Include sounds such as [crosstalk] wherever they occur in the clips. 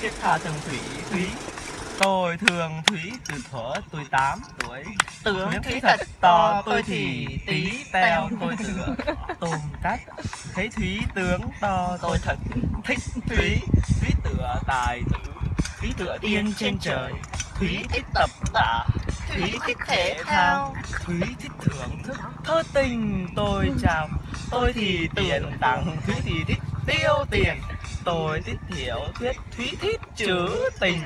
thiết tha thường thủy thúy. Tôi thường thúy từ thuở tôi 8 tuổi. Tưởng Nếu thúy thật to tôi thì tí teo tôi [laughs] tựa. Tôm cách thấy thúy tướng to tôi thật thích thúy. thúy. Tựa tài tử. Thúy tựa tiên trên trời. thúy thích tập tạ. thúy thích thể thao. Thúy thích thưởng thức thơ tình. Tôi chào. Tôi thì tiền tặng. Thúy thì thích tiêu tiền tôi thích hiểu thuyết thúy thích chữ tình.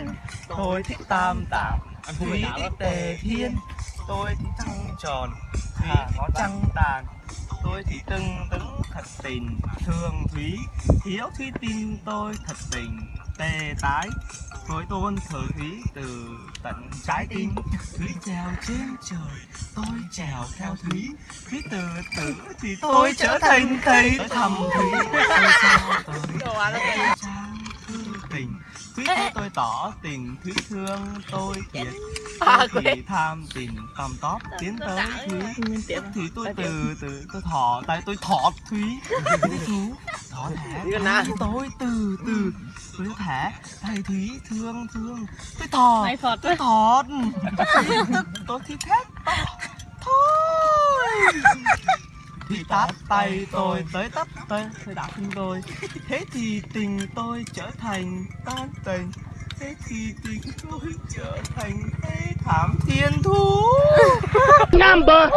Tôi thích tam tạng thúy thích tề thiên. Tôi thì trăng tròn thúy có trăng tàn. Tôi thì tưng tứng thật tình thương thúy. Hiếu thúy tin tôi thật tình tề tái. Tôi tôn thờ thúy từ tận trái tim. Thúy trèo trên trời tôi trèo theo thúy. Thúy từ tử thì tôi trở thành thầy thầm thúy. Tôi sao tôi trang thư tình thúy thấy tôi tỏ tình thúy thương tôi. Kiệt [laughs] tôi thì tham tình tòm tóp tiến tới thúy. Thì tôi từ từ tôi thỏ tại tôi thọ thúy. [laughs] Thúy thỏ thẻ thúy tôi từ từ. Tôi thẻ thầy thúy thương thương. Tôi thọ Mày phật tôi thọ tức tôi thì thét to thôi. Thì tát tay tôi tới tấp tới tôi đạp chân tôi. Thế thì tình tôi trở thành tan tình thế thì tình tôi trở thành thế thảm thiên thú. Number